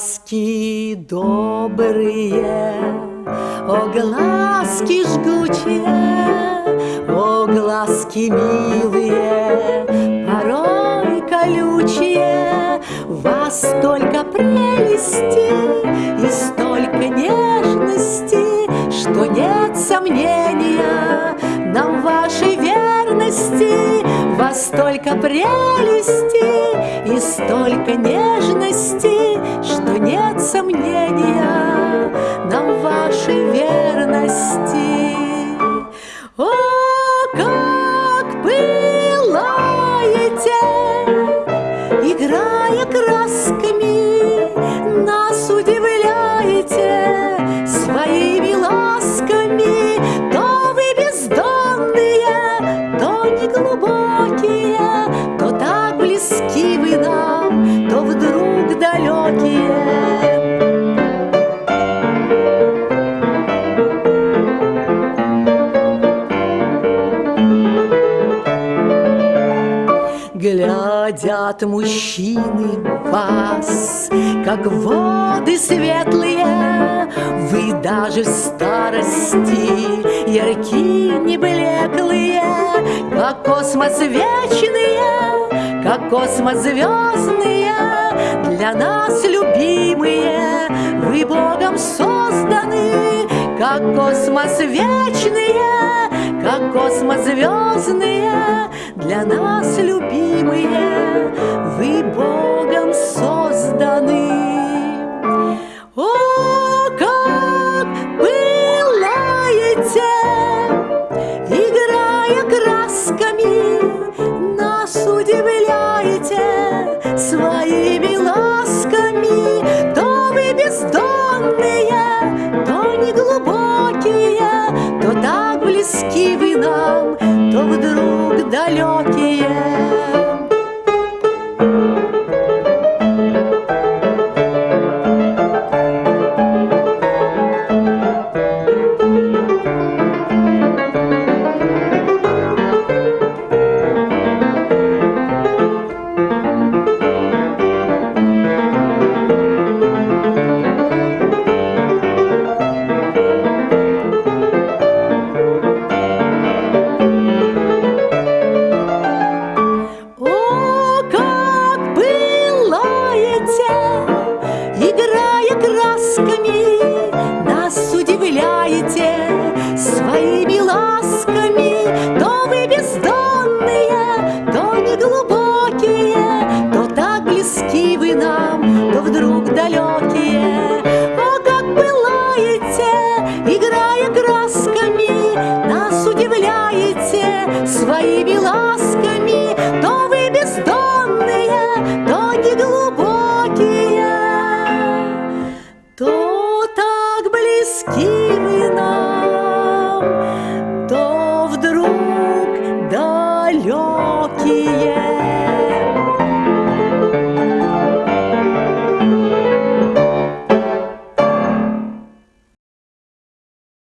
глазки добрые, о глазки жгучие, о глазки милые, порой колючие, вас столько прелести и столько нежности, что нет сомнения нам вашей верности, вас столько прелести и столько нежности, что сомнения нам вашей верности. О, как пылаете, играя красками, Глядят мужчины вас, как воды светлые, Вы даже в старости яркие, не блеклые, Как космос вечные, как космос звездные, Для нас любимые, вы Богом созданы, Как космос вечные, как космос звездные, для нас любимые, вы Богом созданы. О, как пылаете, играя красками, далеки вы нам, то вдруг далекий вашими ласками, То вы бездонные, то неглубокие, То так близки вы нам, то вдруг далекие. О, как вы лаете!